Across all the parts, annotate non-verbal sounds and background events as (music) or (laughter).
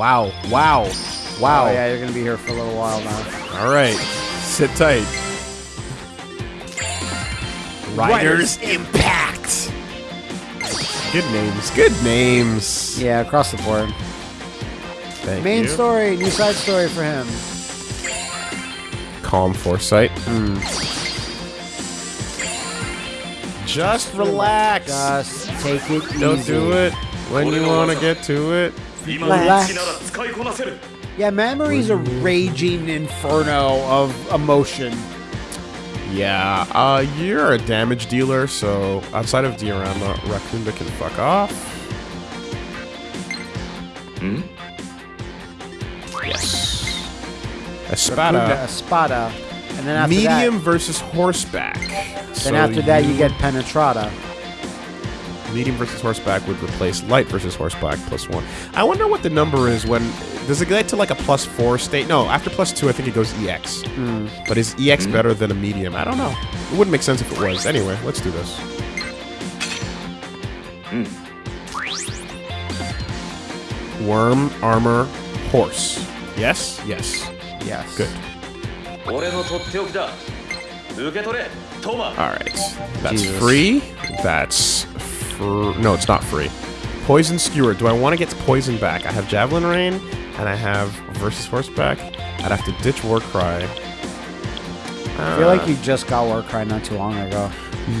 Wow. Wow. Wow. Oh yeah, you're gonna be here for a little while now. All right. Sit tight. Riders Impact. Good names. Good names. Yeah, across the board. Thank Main you. story, new side story for him. Calm foresight. Hmm. Just relax. Just take it easy. Don't do it when you want to get to it. Relax. Yeah, memory's a raging inferno of emotion. Yeah, uh, you're a damage dealer, so outside of Diarama, Rakunda can fuck off. Hmm? Yes. Espada. Espada. And then after Medium that, versus horseback. then after that you get Penetrata. Medium versus horseback would replace light versus horseback plus one. I wonder what the number is when does it get to like a plus four state? No, after plus two, I think it goes EX. Mm. But is EX mm. better than a medium? I don't know. It wouldn't make sense if it was. Anyway, let's do this. Mm. Worm, armor, horse. Yes? Yes. Yes. Good. Alright. That's Jesus. free. That's fr- No, it's not free. Poison Skewer. Do I want to get Poison back? I have Javelin Rain, and I have Versus Horseback. I'd have to ditch Warcry. I feel like you just got Warcry not too long ago.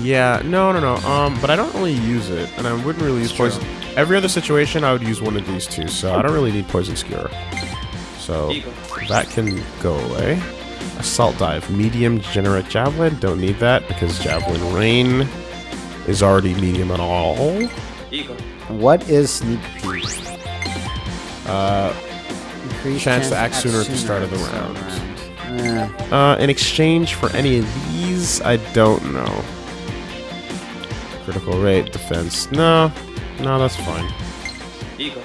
Yeah, no, no, no. Um, but I don't really use it, and I wouldn't really use Poison. Every other situation, I would use one of these two, so I don't really need Poison Skewer. So that can go away. Assault Dive. Medium generate Javelin. Don't need that because Javelin Rain is already medium at all. What is sneak peek? Uh, chance, to act sooner at the start of the round. Uh, in exchange for any of these, I don't know. Critical rate, defense. No, no, that's fine. Eagle.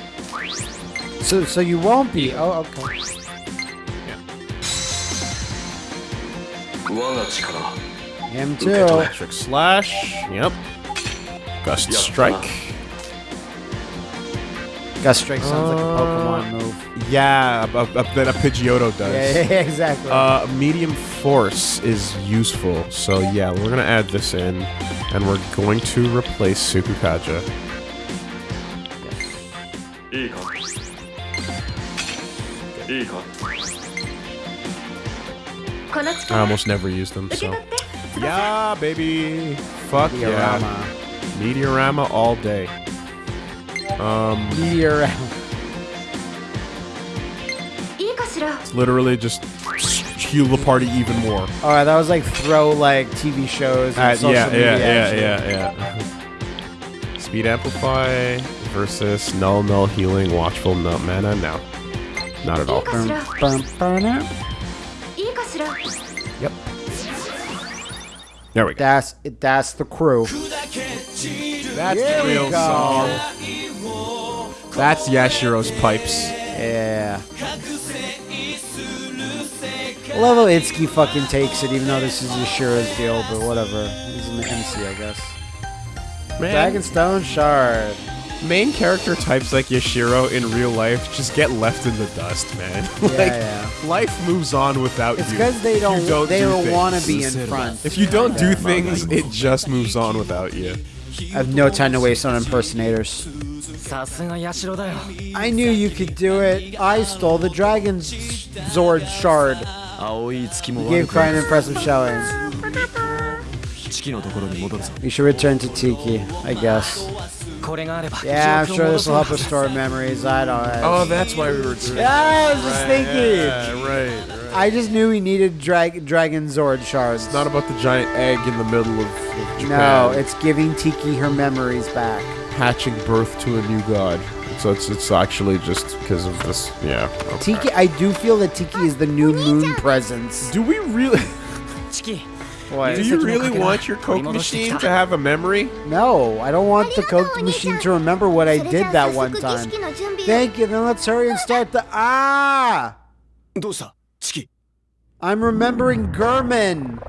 So, so you won't be. Oh, okay. Yeah. Him too. Electric slash. Yep. Gust Strike. Gust Strike sounds like a oh. Pokemon move. Yeah, that a, a, Pidgeotto does. (laughs) Yeah, exactly. Uh, medium Force is useful, so yeah, we're gonna add this in, and we're going to replace Sukukaja. I almost never use them, so. Yeah, baby! Fuck Diarama. yeah. Mediarama all day. Um. Mediarama. It's literally just heal the party even more. Oh, all right, that was like throw like TV shows. And uh, social yeah, media yeah, yeah, yeah, yeah, yeah. Speed amplify versus null null healing watchful nut mana. No, not at all. Yep. There we go. That's that's the crew. That's Here the real go. song. That's Yashiro's pipes. Yeah. I love how Itsuki fucking takes it, even though this is Yashiro's deal, but whatever. He's an MC, I guess. Man, Dragonstone Shard. main character types like Yashiro in real life just get left in the dust, man. (laughs) like yeah. life moves on without It's you. because they don't, don't they do don't things. want to be in front. If you don't do things, it just moves on without you. I have no time to waste on impersonators. I knew you could do it. I stole the dragon's Zord shard. You gave quite an impressive showing. We should return to Tiki, I guess. Yeah, I'm sure this will help restore memories. I don't. Know. Oh, that's why we were doing. Yeah, I was just right, thinking. Yeah, right. I just knew we needed drag- Dragon Zord shards. It's not about the giant egg in the middle of, of Japan. no, it's giving Tiki her memories back. hatching birth to a new god. So it's it's actually just because of this. Yeah. okay. Tiki, I do feel that Tiki is the new moon presence. Do we really? チキ What? Do you really want your Coke machine to have a memory? No, I don't want the Coke machine to remember what I did that one time. Thank you. Then let's hurry and start the ah. どうしたチキ I'm remembering Gurman.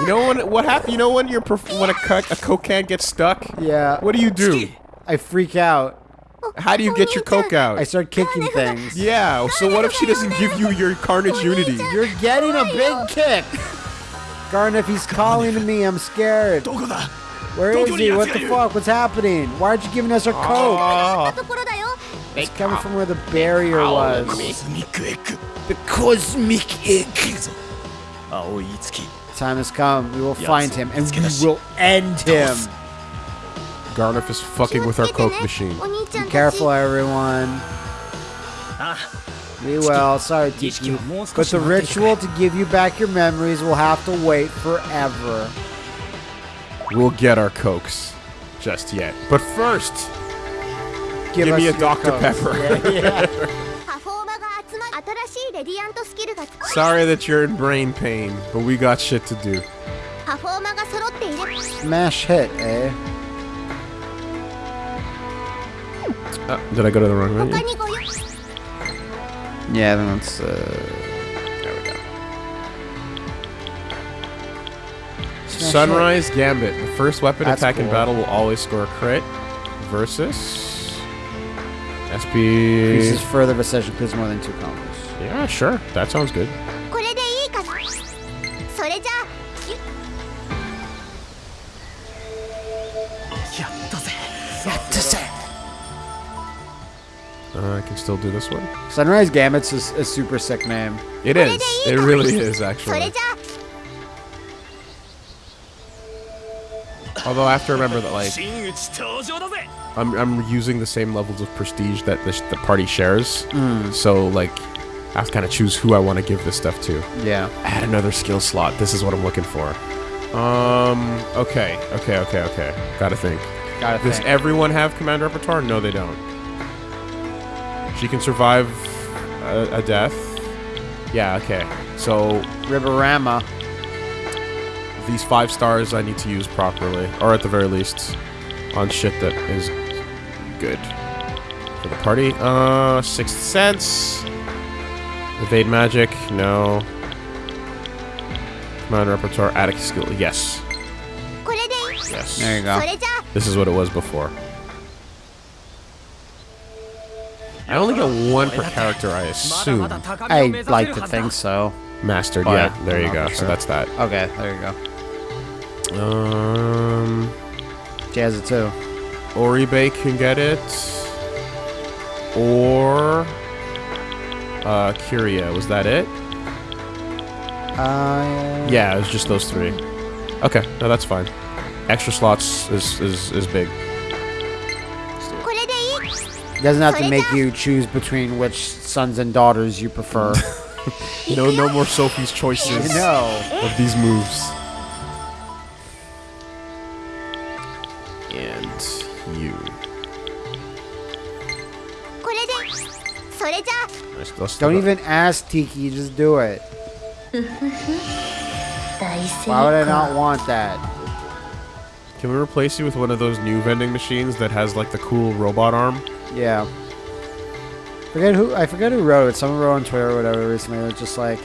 You know when what happened? You know when your when a, cut a coke can gets stuck? Yeah. What do you do? I freak out. How do you get your coke out? I start kicking things. Yeah, so what if she doesn't give you your Carnage Unity? You're getting a big kick! Gharnef, he's calling to me, I'm scared. Where is he? What the fuck? What's happening? Why aren't you giving us our coke? Oh. It's coming from where the barrier was. The cosmic egg. Time has come. We will find him and we will end him. Gharnef is fucking with our Coke machine. Be careful, everyone. We will. Sorry, Tiki. But the ritual to give you back your memories will have to wait forever. We'll get our Cokes just yet. But first, give, give me a Dr. Pepper. Yeah, yeah. (laughs) Sorry that you're in brain pain, but we got shit to do. Smash hit, eh? Uh, did I go to the wrong menu? Yeah, then that's, uh... There we go. Sunrise Gambit. The first weapon that's attack cool. in battle will always score a crit. Versus... SP... Increases further precision, because more than two combos. Yeah, sure. That sounds good. Uh, uh, I can still do this one. Sunrise Gambit's is a super sick name. It is. It really is, actually. Although I have to remember that, like, I'm, I'm using the same levels of prestige that the, the party shares. Mm. So, like, I have to kind of choose who I want to give this stuff to. Yeah. Add another skill slot. This is what I'm looking for. Um, okay, okay, okay, okay. Gotta think. Gotta Does think. everyone have command repertoire? No, they don't. She can survive a, a death. Yeah, okay. So Riverama. these five stars I need to use properly, or at the very least, on shit that is good for the party. Uh, sixth sense. Evade magic? No. Command repertoire, attic skill. Yes. Yes. There you go. This is what it was before. I only get one per character, I assume. I like to think so. Mastered, yeah. There you go. Sure. So that's that. Okay, there you go. Um, she has it too. Oribe can get it. Or uh, Kiria. Was that it? Uh, yeah, it was just those three. Okay, no, that's fine. Extra slots is is is big. Doesn't have to make you choose between which sons and daughters you prefer. (laughs) no, no more Sophie's choices. (laughs) no. Of these moves. That's Don't even ask Tiki, just do it. (laughs) Why would I not want that? Can we replace you with one of those new vending machines that has like the cool robot arm? Yeah. Forget who I forget who wrote it. Someone wrote on Twitter or whatever recently. It was just like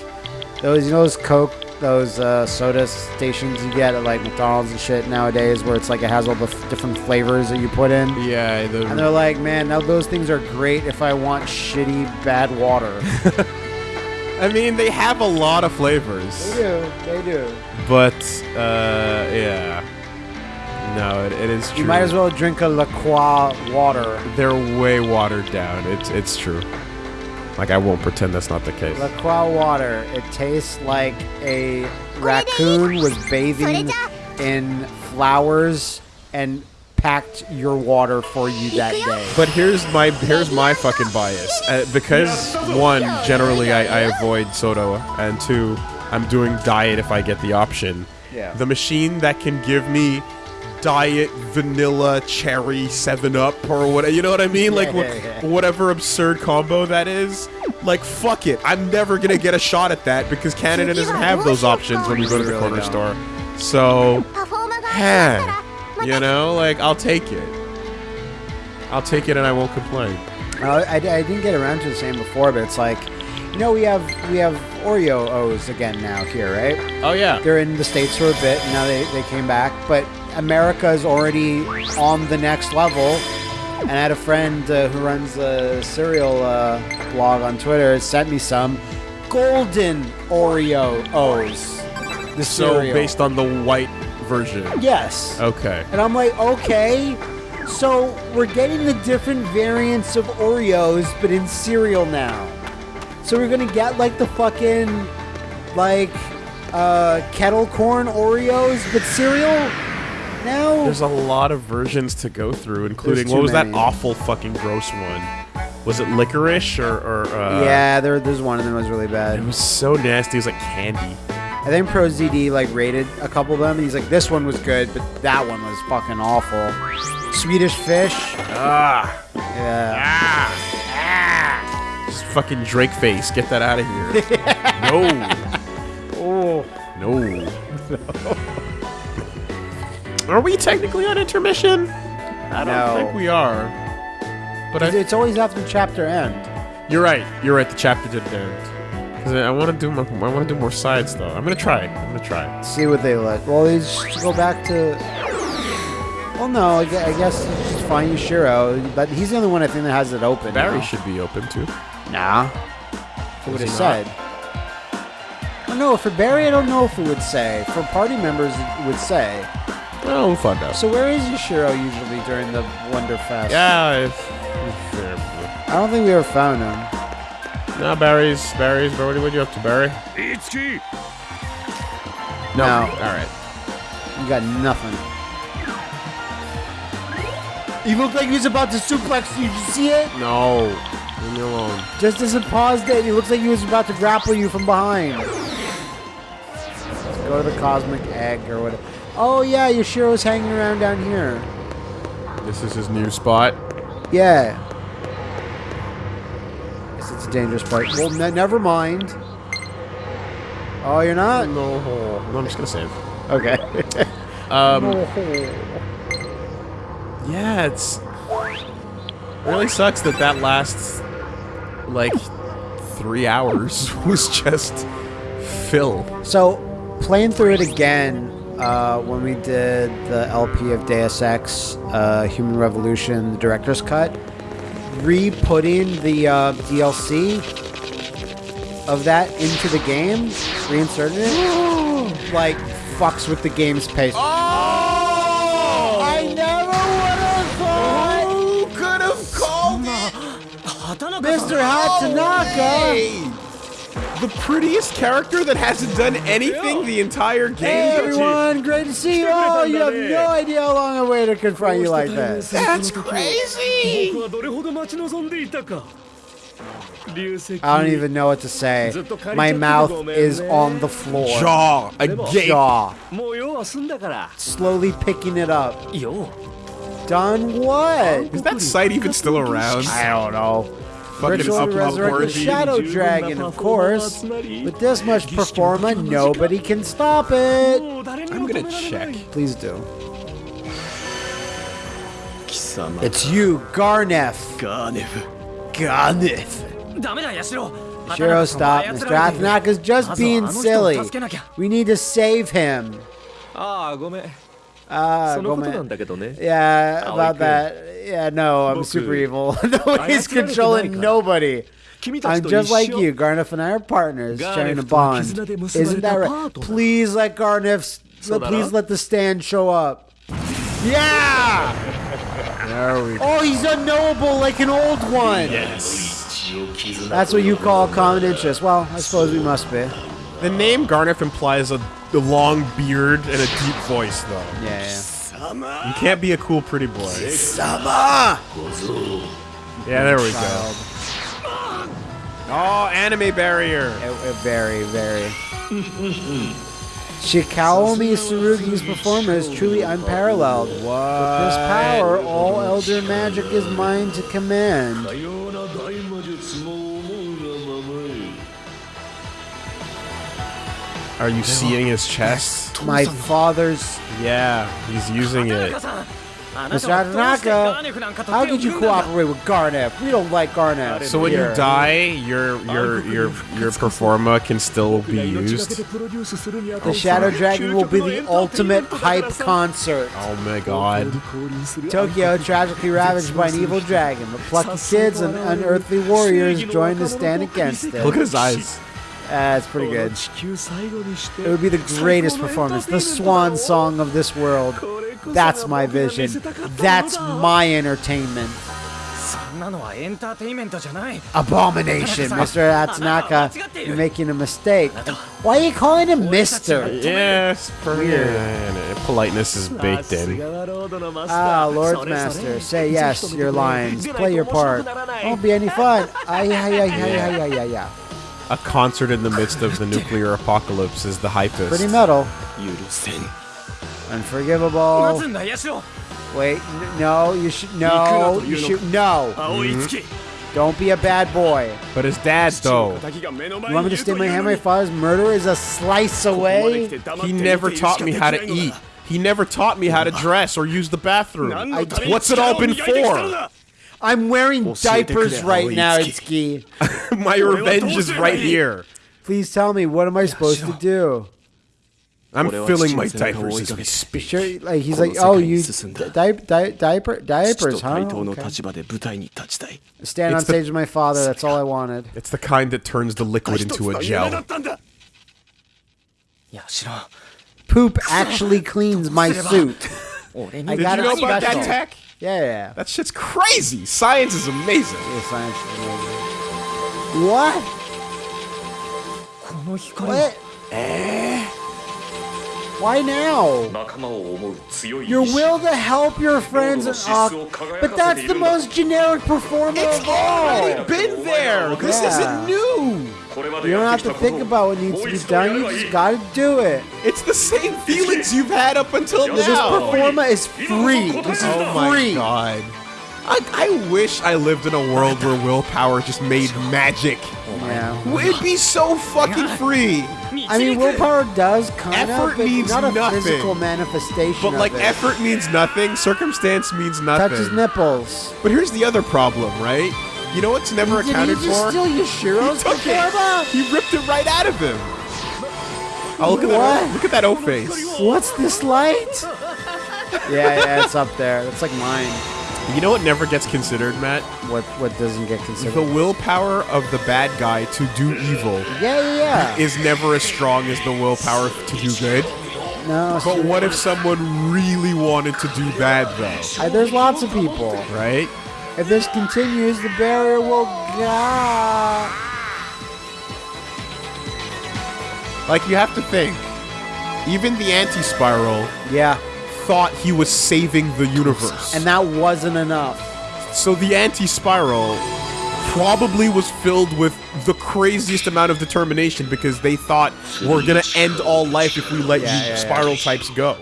those you know those Coke those uh, soda stations you get at like McDonald's and shit nowadays where it's like it has all the f- different flavors that you put in. Yeah, the, And they're like, man, now those things are great if I want shitty bad water. (laughs) I mean, they have a lot of flavors, They do, they do. but uh, yeah. No, it, it is true. You might as well drink a La Croix water. They're way watered down. It's it's true. Like I won't pretend that's not the case. La Croix water. It tastes like a raccoon was bathing in flowers and packed your water for you that day. But here's my here's my fucking bias. Uh, because one, generally I, I avoid soda, and two, I'm doing diet if I get the option. Yeah. The machine that can give me diet vanilla cherry 7 up or whatever. You know what I mean? Like, yeah, whatever absurd combo that is. Like, fuck it. I'm never going to get a shot at that because Canada doesn't have those options when you go to the corner store. So, eh, you know, like, I'll take it. I'll take it and I won't complain. Uh, I, I didn't get around to the same before, but it's like, you know, we have we have Oreo O's again now here, right? Oh yeah. They're in the states for a bit. And now they, they came back, but America is already on the next level. And I had a friend uh, who runs a cereal uh, blog on Twitter sent me some golden Oreo O's. The So cereal. based on the white version. yes. Okay. And I'm like, okay, so we're getting the different variants of Oreos, but in cereal now. So we're gonna get like the fucking like uh, kettle corn Oreos, but cereal now. There's a lot of versions to go through, including what was many. that awful fucking gross one? Was it licorice or, or uh, yeah, there, there's one of them was really bad. It was so nasty. It was like candy. I think Pro ZD like rated a couple of them, and he's like, this one was good, but that one was fucking awful. Swedish Fish, Ah, yeah. ah, Just fucking Drake face. Get that out of here. (laughs) no. Oh, No. No. (laughs) (laughs) Are we technically on intermission? I don't No. think we are. But I, it's always after chapter end. you're right. You're right. The chapter didn't end. 'Cause I want to do more. I want to do more sides though. I'm gonna try. I'm gonna try. see what they let. Well, they just go back to. Well, no, I gue- I guess you just find Yashiro, but he's the only one I think that has it open. Barry now. should be open too. Nah. It would he have said. Oh, no, for Barry, I don't know if it would say. For party members, it would say. Well, we'll find out. So where is Yashiro usually during the Wonder Fest? Yeah, it's, it's. I don't think we ever found him. No, Barry's, Barry's, Barry, what are you up to, Barry? Itchy! No. no. Alright. You got nothing. You look like he's about to suplex you. Did you see it? No. Leave me alone. Just as it paused it, he looks like he was about to grapple you from behind. Let's go to the cosmic egg or whatever. Oh yeah, Yashiro's hanging around down here. This is his new spot. Yeah. Guess it's a dangerous part. Well, ne- never mind. Oh, you're not? No. No, I'm just gonna save. Okay. (laughs) Um. Yeah, it's really sucks that that last like three hours (laughs) was just Phil. So, playing through it again uh, when we did the LP of Deus Ex uh, Human Revolution, the director's cut, re-putting the uh, DLC of that into the game, reinserting it, (gasps) like fucks with the game's pace. Oh! I never would have thought, Who could have called it? Mr. Hatanaka the prettiest character that hasn't done anything the entire game. Hey everyone, great to see you all. You have no idea how long I waited to confront you like that. That's crazy. I don't even know what to say. My mouth is on the floor. Jaw a Jaw. Slowly picking it up. Yo. Done what? Is that site even still around? I don't know. Virtually resurrect the Shadow Dragon, of course. With this much performa, nobody can stop it. I'm gonna check. Please do. It's you, Gharnef. Gharnef. Gharnef. Shiro, stop. Mr. Hatanaka's just being silly. We need to save him. Ah, uh, ah, about that. Yeah, no, I'm super evil. (laughs) Nobody's controlling nobody. I'm just like you. Gharnef and I are partners, sharing a bond. Isn't that right? Please let Gharnef, please let the stand show up. Yeah! There we go. Oh, he's unknowable like an old one. Yes. That's what you call common interest. Well, I suppose we must be. The name Gharnef implies a a long beard and a deep voice, though. Yeah, You can't be a cool, pretty boy. Sama! Yeah, there we go. Oh, anime barrier. Uh, uh, Very, very. Shikaomi Tsurugi's performance is truly unparalleled. With this power, all elder magic is mine to command. Are you seeing his chest? My father's. Yeah, he's using it. Mr. Hatanaka, how could you cooperate with Gharnef? We don't like Gharnef. So when here. you die, your your your your performa can still be used. the Shadow Dragon will be the ultimate hype concert. Oh my god. Tokyo tragically ravaged by an evil dragon, but plucky kids and unearthly warriors join to stand against it. Look at his eyes. That's pretty good. It would be the greatest performance, the swan song of this world. That's my vision. That's my entertainment. Abomination, (laughs) Mr. Hatanaka. You're making a mistake. Why are you calling him Mr.? Yes, yeah, politeness is baked in. Ah, Lord Master, say yes, your lines. Play your part. Won't be any fun. Ay, ay, ay, ay, ay, ay, ay, ay. A concert in the midst of the nuclear apocalypse is the hypest. Pretty metal. Unforgivable. Wait, no, you should no, you should no. Mm-hmm. Don't be a bad boy. But his dad, though, You want me to stay my hand? My father's murder is a slice away. he never taught me how to eat. He never taught me how to dress or use the bathroom. What's it all been for? I'm wearing we'll diapers right now, Itsuki. (laughs) My revenge is right here. Please tell me, what am I supposed to do? I'm filling my diapers as we speak. Sure, like he's like, oh, you di di diaper diapers, huh? Okay. Stand on stage with my father. That's all I wanted. It's the kind that turns the liquid into a gel. Poop actually cleans my suit. I got Did you know about that tech? Yeah, yeah. That shit's crazy. Science is amazing. yeah science is amazing. What? この光は What? Why now? Your will to help your friends. Uh, but that's the most generic performer it's of all. It's already been there. Yeah. This isn't new. You don't have to think about what needs to be done. You just gotta do it. It's the same feelings you've had up until now. This performer is free. This is oh free. my god. I, I wish I lived in a world where willpower just made magic. Yeah. It'd be so fucking free. I mean, willpower does kind Effort of, but means not a nothing. physical manifestation. But of like it. effort means nothing, circumstance means nothing. touches nipples. But here's the other problem, right? You know what's never Did he accounted just for? steal Yashiro's (laughs) He took it. He ripped it right out of him. Oh, look at What? that! Look at that O face. What's this light? (laughs) yeah, yeah, it's up there. It's like mine. You know what never gets considered, Matt? What what doesn't get considered? The willpower of the bad guy to do evil yeah, yeah, yeah. is never as strong as the willpower to do good. no, But what if someone really wanted to do bad, though? I- there's lots of people. Right? If this continues, the barrier will go. Like, you have to think. Even the anti spiral Yeah, thought he was saving the universe. and that wasn't enough. So the anti-spiral probably was filled with the craziest amount of determination because they thought we're gonna end all life if we let Yeah, you yeah, yeah. spiral types go.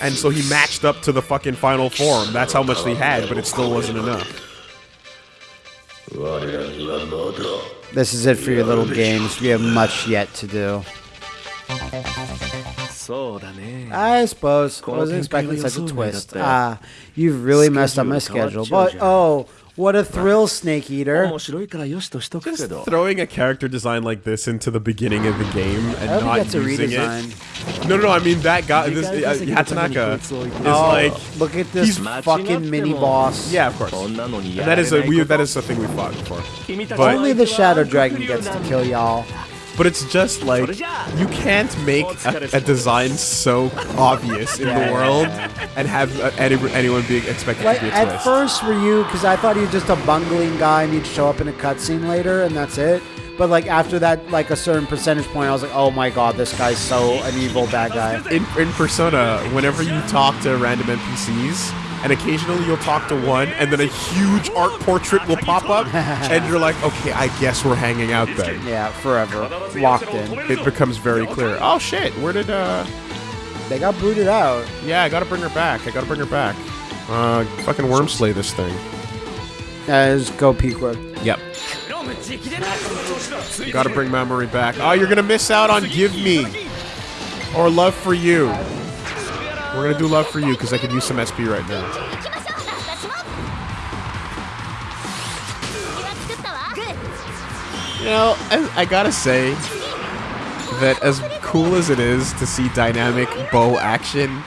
And so he matched up to the fucking final form. That's how much they had, but it still wasn't enough. This is it for your little games. We have much yet to do. I suppose. I was expecting such a twist. Ah, you've really messed up my schedule. But oh, what a thrill, Snake Eater. Just throwing a character design like this into the beginning of the game and I not that's using a it. No, no, no, I mean that guy, this, uh, Hatanaka, is oh, like... Look at this fucking mini-boss. Yeah, of course. And that is a, we, that is a thing we fought before. But, only the Shadow Dragon gets to kill y'all. But it's just like you can't make a, a design so obvious in the world and have uh, any, anyone being expected Like to be a at first, were you? Because I thought he was just a bungling guy and he'd show up in a cutscene later, and that's it. But like after that, like a certain percentage point, I was like, oh my god, this guy's so an evil bad guy. in, in Persona, whenever you talk to random NPCs, and occasionally you'll talk to one, and then a huge art portrait will pop up, (laughs) and you're like, okay, I guess we're hanging out then. Yeah, forever locked in. It becomes very clear. Oh shit, where did uh? They got booted out. Yeah, I gotta bring her back. I gotta bring her back. Uh, fucking worm slay this thing. Just go with. Yep. Gotta bring memory back. Oh, you're gonna miss out on Give Me or Love for You. We're gonna do love for you because I could use some SP right now. You know, I, I gotta say that as cool as it is to see dynamic bow action,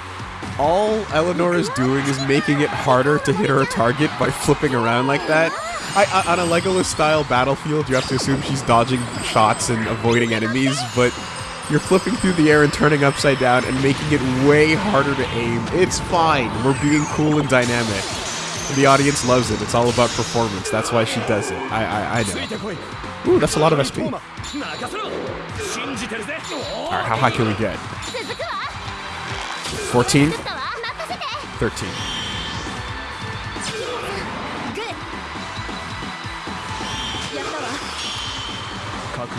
all Eleanor is doing is making it harder to hit her target by flipping around like that. I, I, on a Legolas-style battlefield, you have to assume she's dodging shots and avoiding enemies, but you're flipping through the air and turning upside down and making it way harder to aim. It's fine. We're being cool and dynamic. The audience loves it. It's all about performance. That's why she does it. I I, I know. Ooh, that's a lot of SP. Alright, how high can we get? 14? 13.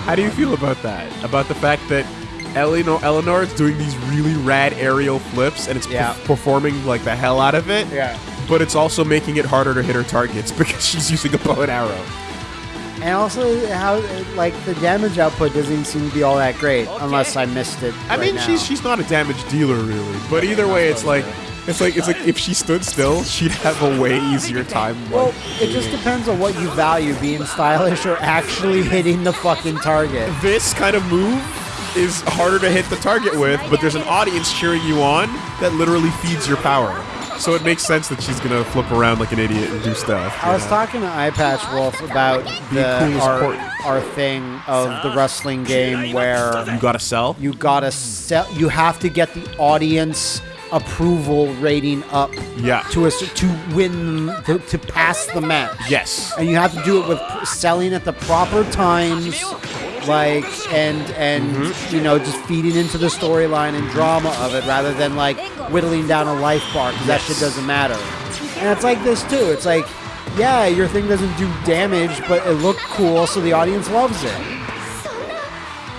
How do you feel about that? About the fact that Eleanor, Eleanor is doing these really rad aerial flips and it's Yeah. perf- performing like the hell out of it, Yeah. but it's also making it harder to hit her targets (laughs) because she's using a bow and arrow. And also, how like the damage output doesn't seem to be all that great, unless I missed it. I right mean, now. she's she's not a damage dealer really, but either way, it's like it's like it's like if she stood still, she'd have a way (laughs) easier time. Well, like, it just depends on what you value, being stylish or actually hitting the fucking target. this kind of move is harder to hit the target with, but there's an audience cheering you on that literally feeds your power. So it makes sense that she's gonna flip around like an idiot and do stuff. I was know? talking to Eyepatch Wolf about the our, our thing of the wrestling game where You gotta sell. you gotta sell. You have to get the audience approval rating up Yeah. to a to win to, to pass the match. Yes. and you have to do it with selling at the proper times like and and Mm-hmm. you know just feeding into the storyline and drama of it rather than like whittling down a life bar because that shit doesn't matter and it's like this too it's like yeah your thing doesn't do damage but it looked cool so the audience loves it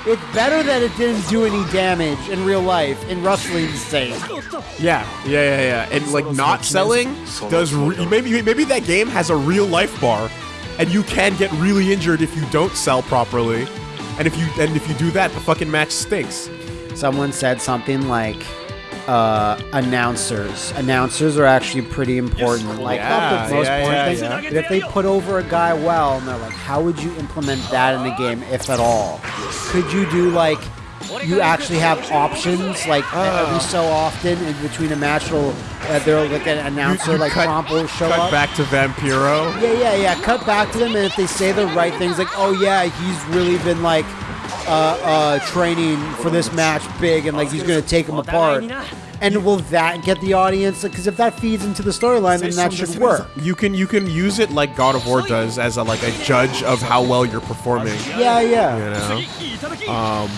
it's better that it didn't do any damage in real life in wrestling's sake Yeah, yeah, yeah, yeah. And like not selling does re- maybe maybe that game has a real life bar, and you can get really injured if you don't sell properly. And if you and if you do that, the fucking match stinks. someone said something like uh, announcers. Announcers are actually pretty important. Like Yeah, the most yeah, important yeah, thing, if they put over a guy well, and they're like, how would you implement that in the game, if at all? Could you do like you actually have options like every so often in between a match? Will uh, there like an announcer You like cut, Trump will show cut up? back to Vampiro. Yeah, yeah, yeah. Cut back to them, and if they say the right things, like, "Oh yeah, he's really been like uh, uh, training for this match big and like he's going to take him apart. And will that get the audience? Because if that feeds into the storyline, then that should work. You can you can use it like God of War does as a, like a judge of how well you're performing. Yeah, yeah. You know. Um,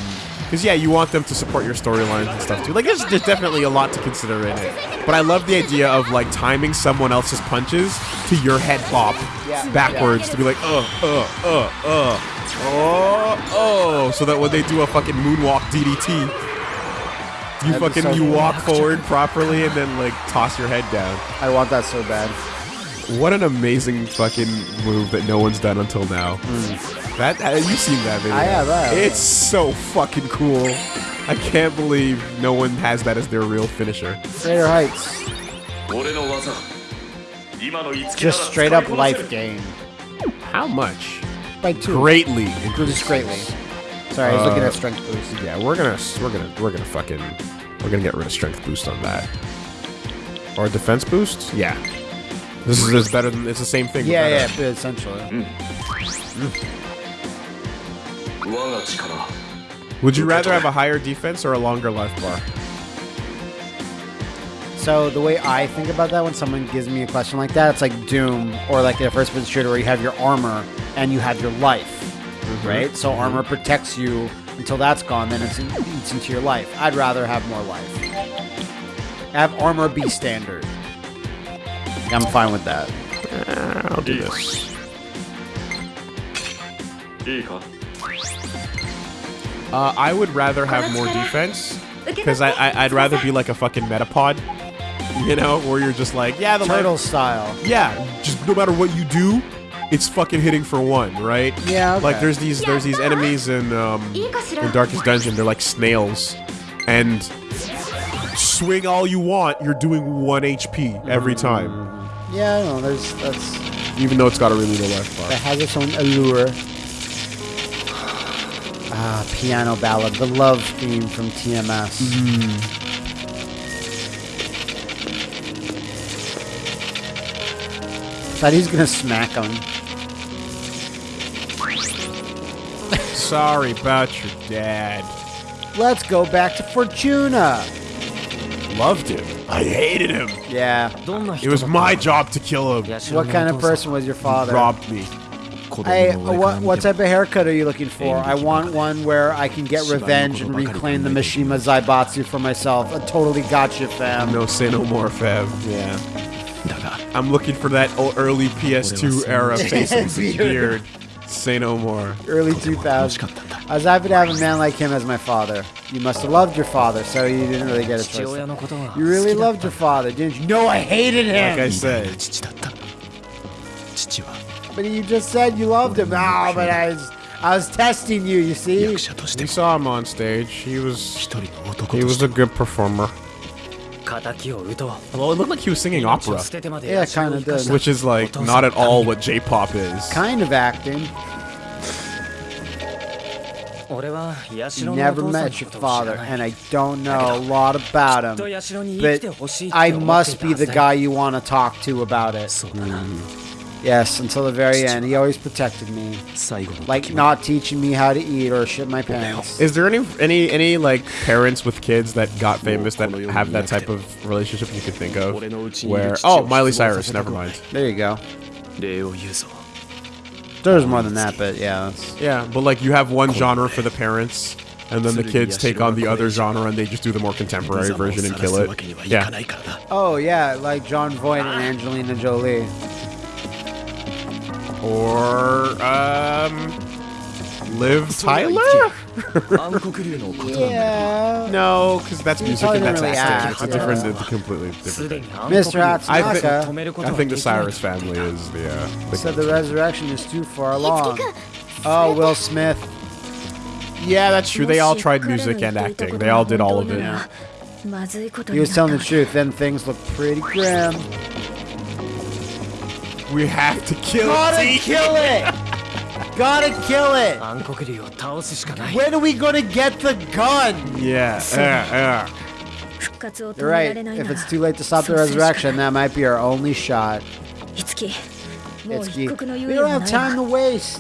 because yeah, you want them to support your storylines and stuff too. Like there's, there's definitely a lot to consider in it. But I love the idea of like timing someone else's punches to your head bop Yeah. backwards to be like uh uh uh uh oh oh, so that when they do a fucking moonwalk DDT, you That'd fucking so you walk forward properly and then like toss your head down. I want that so bad. What an amazing fucking move that no one's done until now. That have you seen that video? I have. I have. It's so fucking cool. I can't believe no one has that as their real finisher. Crater Heights. Just straight up life gain. How much? Like two. Greatly. Increased. Greatly. Sorry, I was uh, looking at uh, strength boost. Yeah, we're gonna we're gonna we're gonna fucking we're gonna get rid of strength boost on that. Or defense boost? Yeah. This is better than it's the same thing. Yeah, yeah, essentially. Mm. Mm. Would you rather have a higher defense or a longer life bar? So the way I think about that when someone gives me a question like that, it's like Doom or like a first-person shooter where you have your armor and you have your life, right? So armor protects you until that's gone, then it's in, eats into your life. I'd rather have more life. Have armor be standard. I'm fine with that. I'll do this. いいか uh, I would rather have more defense because I, I I'd rather be like a fucking metapod, you know, where you're just like, yeah, the life- Turtle style. yeah, just no matter what you do, it's fucking hitting for one, right? Yeah, okay. Like there's these there's these enemies in um in Darkest Dungeon. They're like snails, and swing all you want, you're doing one HP every time, Yeah, I know. There's that's even though it's got a really low life that bar. has its own allure. Ah, piano ballad, the love theme from TMS. Thought he's gonna smack him. Sorry about your dad. Let's go back to Fortuna. Loved him. I hated him. Yeah. It was my job to kill him. What kind of person was your father? Robbed me cold what, what type of haircut are you looking for? I want one where I can get revenge and reclaim the Mishima Zaibatsu for myself. A totally gotcha, fam. No, say no more, fam. Yeah. I'm looking for that early PS2 era faceless beard. (laughs) Say no more. Early 2000s. I was happy to have a man like him as my father. You must have loved your father, so you didn't really get a choice. You really loved your father, didn't you? No, I hated him! Like I said but you just said you loved him. No, but I was, I was testing you, you see? We saw him on stage. He was, he was a good performer. Well, it looked like he was singing opera. Yeah, kind of did. Which is like not at all what J-pop is. Kind of acting. Never met your father, and I don't know a lot about him. But I must be the guy you want to talk to about it. Mm. Yes, until the very end. He always protected me, like not teaching me how to eat or shit my pants. Is there any any any like parents with kids that got famous that have that type of relationship you could think of? Where oh Miley Cyrus, never mind. There you go. There's more than that, but yeah. Yeah, but like you have one genre for the parents, and then the kids take on the other genre and they just do the more contemporary version and kill it. Yeah. Oh yeah, like Jon Voight and Angelina Jolie or um, Liv Tyler? (laughs) yeah. No, because that's music and that's really acting. It's a different, it's a completely different. Thing. Mr. Hatanaka. I, think the Cyrus family is the. Uh, the the resurrection is too far along. Oh, Will Smith. Yeah, that's true. They all tried music and acting. They all did all of it. He was telling the truth. Then things looked pretty grim. We have to kill it. Gotta kill it. Gotta kill it. When are we gonna get the gun? Yeah, (laughs) yeah, yeah. You're right. If it's too late to stop the resurrection, that might be our only shot. Itsuki. Itsuki. We don't have time to waste.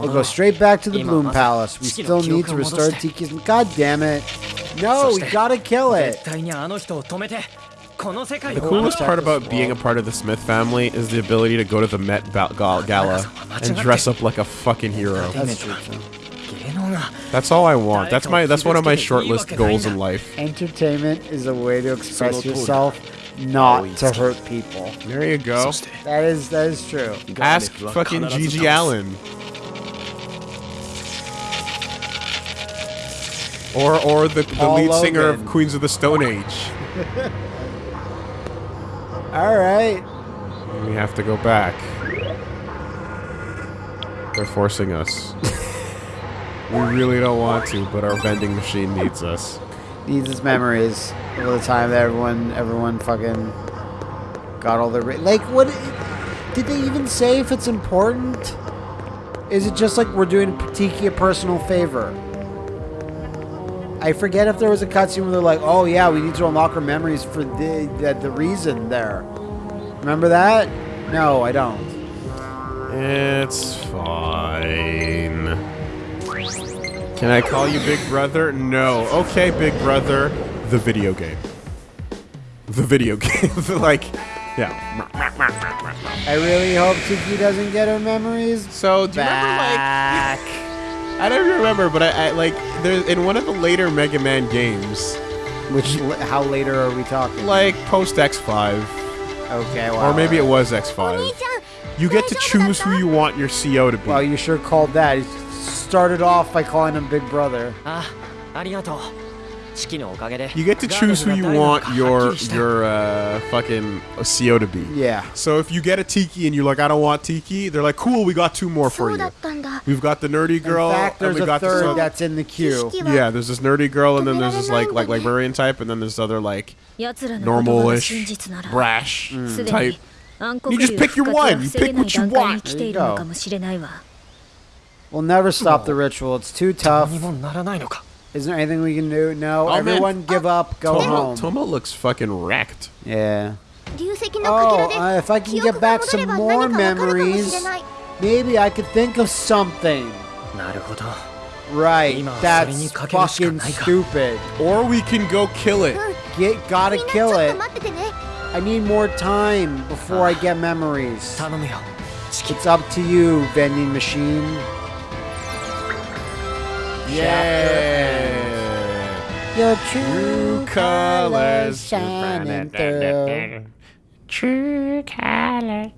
We'll go straight back to the Bloom Palace. We still need to restore Tiki's... God damn it. No, we gotta kill it. The coolest part about being a part of the Smith family is the ability to go to the Met Gala and dress up like a fucking hero. That's all I want. That's my. That's one of my shortlist goals in life. Entertainment is a way to express yourself, not to hurt people. There you go. That is that is true. Ask fucking GG Allin. (laughs) Or or the, the lead singer of Queens of the Stone Age. (laughs) All right. We have to go back. They're forcing us. (laughs) we really don't want to, but our vending machine needs us. Needs its memories of the time that everyone everyone fucking got all their ra- like what did they even say if it's important? Is it just like we're doing Tiki a personal favor? I forget if there was a cutscene where they're like, "Oh yeah, we need to unlock her memories for the the, the reason there." Remember that? No, I don't. It's fine. Can I call you Big Brother? No. Okay, Big Brother. The video game. The video (laughs) game. like, yeah. I really hope Tiki doesn't get her memories So, do you remember, like, back. I don't remember, but I, I like there in one of the later Mega Man games. Which how later are we talking? Like post X five. Okay. Or maybe it was X five. You get to choose who you want your CO to be. Well, you sure called that. You started off by calling him Big Brother. Ah, arigato. You get to choose who you want your your uh, fucking CO to be. Yeah. So if you get a Tiki and you're like, I don't want Tiki, they're like, cool, we got two more for you. We've got the nerdy girl. In fact, there's and we a got third this, that's in the queue. Yeah, there's this nerdy girl, and then there's this like like librarian type, and then this other like normalish, brash mm. type. You just pick your one. You pick what you want. There you go. We'll never stop the ritual. It's too tough. Is there anything we can do? No. Oh, Everyone man. give oh. up. Go Tomo, home. Tomo looks fucking wrecked. Yeah. Oh, uh, if I can get back some more memories, maybe I could think of something. Right. That's fucking stupid. Or we can go kill it. Get, gotta kill it. I need more time before I get memories. It's up to you, vending machine. Yeah. Your True true colors shining through. True colors.